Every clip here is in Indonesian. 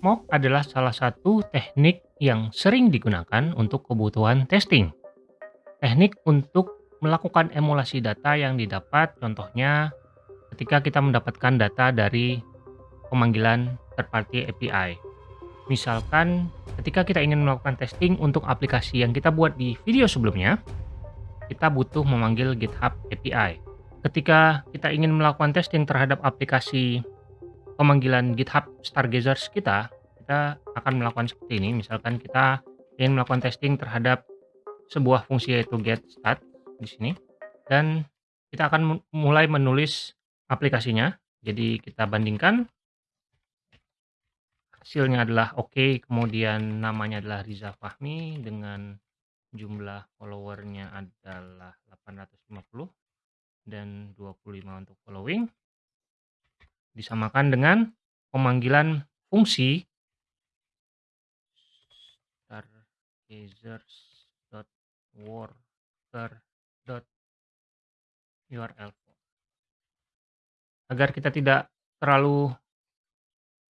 Mock adalah salah satu teknik yang sering digunakan untuk kebutuhan testing. Teknik untuk melakukan emulasi data yang didapat contohnya ketika kita mendapatkan data dari pemanggilan third party API. Misalkan ketika kita ingin melakukan testing untuk aplikasi yang kita buat di video sebelumnya, kita butuh memanggil GitHub API. Ketika kita ingin melakukan testing terhadap aplikasi pemanggilan GitHub Stargazers kita, kita akan melakukan seperti ini. Misalkan kita ingin melakukan testing terhadap sebuah fungsi yaitu get start di sini dan kita akan mulai menulis aplikasinya. Jadi kita bandingkan hasilnya adalah oke, okay, kemudian namanya adalah Riza Fahmi dengan jumlah followernya adalah 850 dan 25 untuk disamakan dengan pemanggilan fungsi. Stargazers.worker.url agar kita tidak terlalu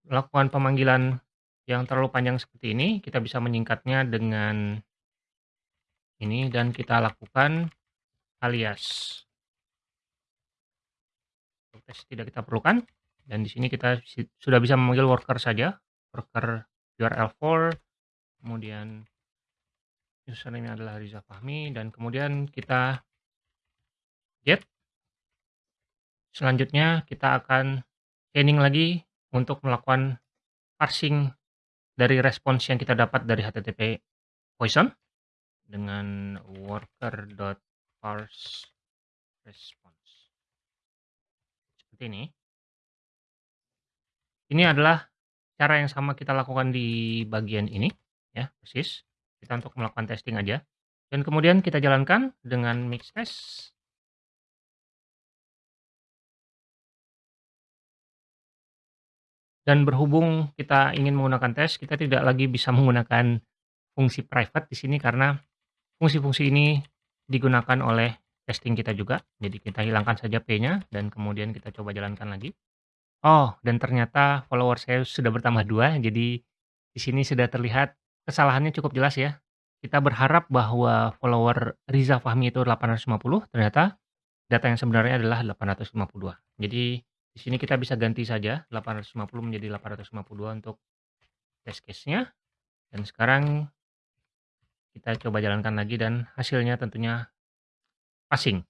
melakukan pemanggilan yang terlalu panjang seperti ini kita bisa menyingkatnya dengan ini dan kita lakukan alias. Tes tidak kita perlukan dan di sini kita sudah bisa memanggil worker saja, worker URL4, kemudian username adalah Riza Fahmi, dan kemudian kita get. Selanjutnya kita akan scanning lagi untuk melakukan parsing dari respons yang kita dapat dari HTTP Poison dengan worker.parse response. Seperti ini. Ini adalah cara yang sama kita lakukan di bagian ini, ya, persis. Kita untuk melakukan testing aja. Dan kemudian kita jalankan dengan mix test. Dan berhubung kita ingin menggunakan tes, kita tidak lagi bisa menggunakan fungsi private di sini karena fungsi-fungsi ini digunakan oleh testing kita juga. Jadi kita hilangkan saja P-nya dan kemudian kita coba jalankan lagi. Oh, dan ternyata follower saya sudah bertambah dua, jadi di sini sudah terlihat kesalahannya cukup jelas ya. Kita berharap bahwa follower Riza Fahmi itu 850, ternyata data yang sebenarnya adalah 852. Jadi di sini kita bisa ganti saja 850 menjadi 852 untuk test case-nya. Dan sekarang kita coba jalankan lagi dan hasilnya tentunya passing.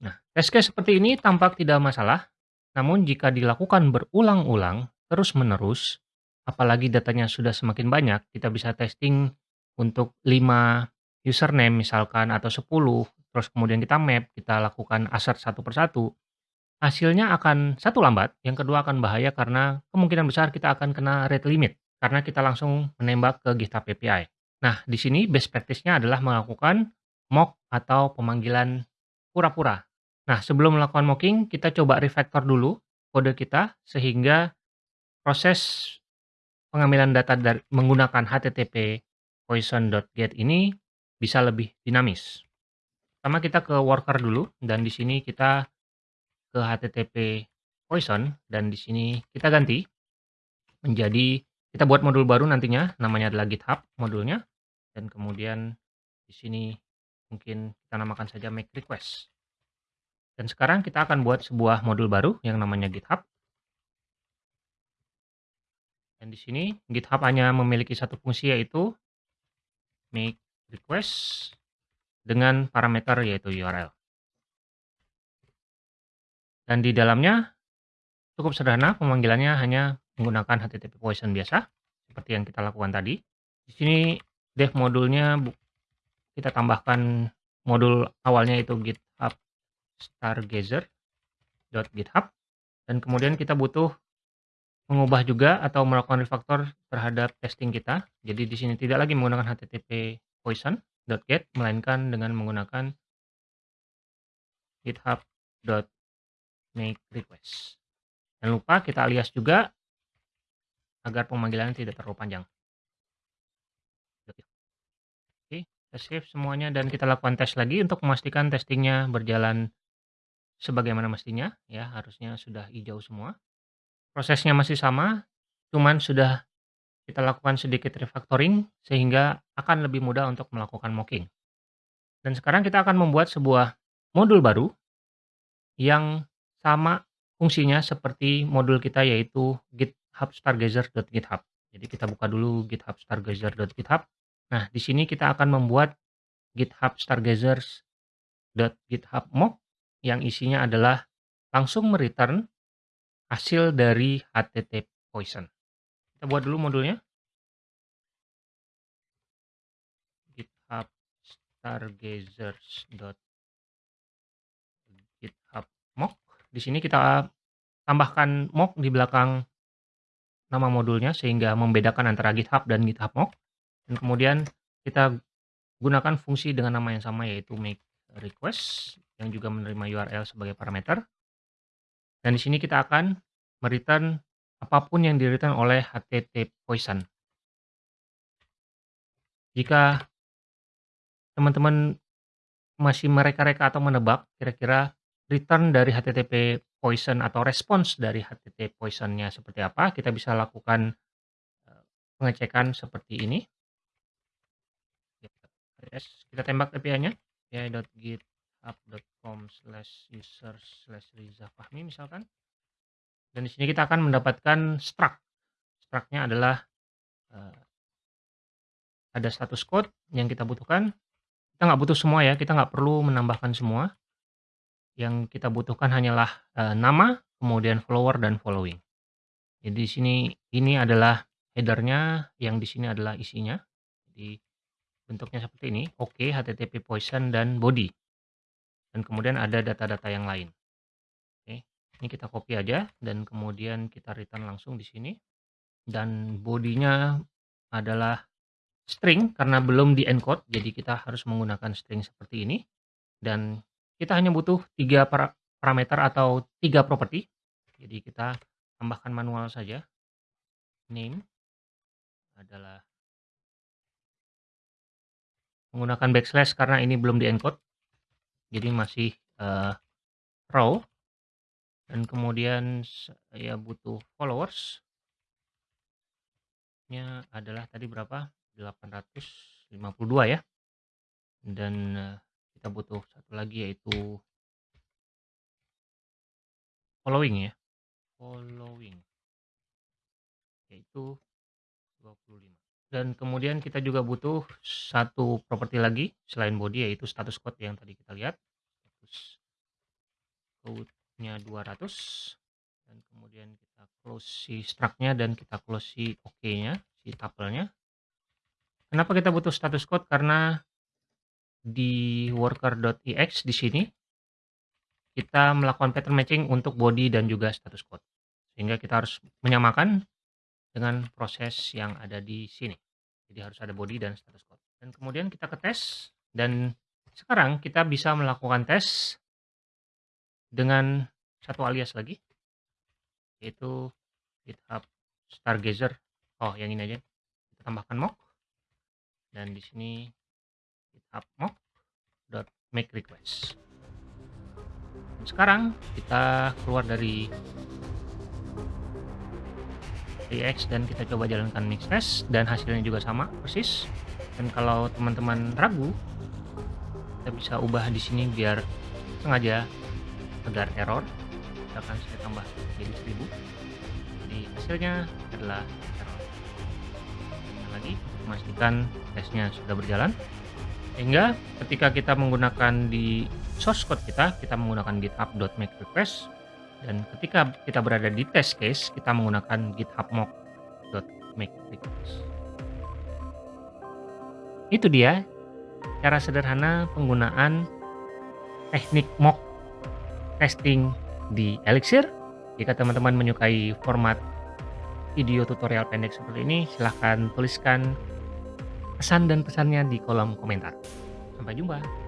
Nah, test case seperti ini tampak tidak masalah namun jika dilakukan berulang-ulang, terus-menerus, apalagi datanya sudah semakin banyak, kita bisa testing untuk 5 username misalkan atau 10, terus kemudian kita map, kita lakukan assert satu persatu, hasilnya akan satu lambat, yang kedua akan bahaya karena kemungkinan besar kita akan kena rate limit karena kita langsung menembak ke GitHub API. Nah, di sini best practice-nya adalah melakukan mock atau pemanggilan pura-pura Nah, sebelum melakukan mocking, kita coba refactor dulu kode kita sehingga proses pengambilan data dari menggunakan http poison.get ini bisa lebih dinamis. Pertama kita ke worker dulu dan di sini kita ke http poison dan di sini kita ganti menjadi kita buat modul baru nantinya namanya adalah GitHub modulnya dan kemudian di sini mungkin kita namakan saja make request. Dan sekarang kita akan buat sebuah modul baru yang namanya GitHub. Dan di sini GitHub hanya memiliki satu fungsi yaitu make request dengan parameter yaitu URL. Dan di dalamnya cukup sederhana, pemanggilannya hanya menggunakan HTTP Poison biasa, seperti yang kita lakukan tadi. Di sini dev modulnya kita tambahkan modul awalnya itu GitHub stargazer.github dan kemudian kita butuh mengubah juga atau melakukan refactor terhadap testing kita. Jadi di sini tidak lagi menggunakan http poison.get melainkan dengan menggunakan github.makeRequest. Jangan lupa kita alias juga agar pemanggilan tidak terlalu panjang. Oke, kita save semuanya dan kita lakukan tes lagi untuk memastikan testingnya berjalan sebagaimana mestinya ya, harusnya sudah hijau semua. Prosesnya masih sama, cuman sudah kita lakukan sedikit refactoring sehingga akan lebih mudah untuk melakukan mocking. Dan sekarang kita akan membuat sebuah modul baru yang sama fungsinya seperti modul kita yaitu GitHub Stargazer.github. Jadi kita buka dulu GitHub Stargazer.github. Nah, di sini kita akan membuat GitHub Stargazers.github mock yang isinya adalah langsung mereturn hasil dari HTTP Poison. Kita buat dulu modulnya. GitHub mock. Di sini kita tambahkan mock di belakang nama modulnya sehingga membedakan antara GitHub dan GitHub mock. Dan kemudian kita gunakan fungsi dengan nama yang sama yaitu make request yang juga menerima URL sebagai parameter. Dan di sini kita akan mereturn apa pun yang di-return oleh HTTP Poison. Jika teman-teman masih mereka-reka atau menebak kira-kira return dari HTTP Poison atau respons dari HTTP Poison-nya seperti apa, kita bisa lakukan eh, pengecekan seperti ini. Kita tembak API-nya, api.github.com slash user slash Riza Fahmi misalkan. Dan di sini kita akan mendapatkan struct. Struct-nya adalah uh, ada status code yang kita butuhkan. Kita nggak butuh semua ya, kita nggak perlu menambahkan semua. Yang kita butuhkan hanyalah uh, nama, kemudian follower dan following. Jadi di sini ini adalah headernya, yang di sini adalah isinya. Jadi Bentuknya seperti ini, oke, HTTP poison dan body. Dan kemudian ada data-data yang lain. Oke, ini kita copy aja dan kemudian kita return langsung di sini. Dan bodinya adalah string karena belum di encode, jadi kita harus menggunakan string seperti ini. Dan kita hanya butuh tiga parameter atau tiga property. Jadi kita tambahkan manual saja. Name adalah menggunakan backslash karena ini belum di-encode. Jadi masih uh, raw. Dan kemudian saya butuh followers. Nya adalah tadi berapa? 852 ya. Dan uh, kita butuh satu lagi yaitu following ya. Following. Yaitu 25. Dan kemudian kita juga butuh satu properti lagi selain body yaitu status code yang tadi kita lihat. Status code-nya 200 dan kemudian kita close si struct-nya dan kita close si OK-nya, si tuple-nya. Kenapa kita butuh status code? Karena di worker.ex di sini kita melakukan pattern matching untuk body dan juga status code. Sehingga kita harus menyamakan dengan proses yang ada di sini. Jadi harus ada body dan status code. Dan kemudian kita ke tes dan sekarang kita bisa melakukan tes dengan satu alias lagi yaitu GitHub Stargazer. Oh, yang ini aja. Kita tambahkan mock dan di sini GitHub mock dot make request. sekarang kita keluar dari React dan kita coba jalankan mix test dan hasilnya juga sama persis dan kalau teman-teman ragu kita bisa ubah di sini biar sengaja agar error misalkan saya tambah jadi 1000 jadi hasilnya adalah error. Dan lagi memastikan tesnya sudah berjalan. Sehingga ketika kita menggunakan di source code kita kita menggunakan github.makerequest dan ketika kita berada di test case, kita menggunakan github mock.makerequest. Itu dia cara sederhana penggunaan teknik mock testing di Elixir. Jika teman-teman menyukai format video tutorial pendek seperti ini, silahkan tuliskan pesan dan pesannya di kolom komentar. Sampai jumpa.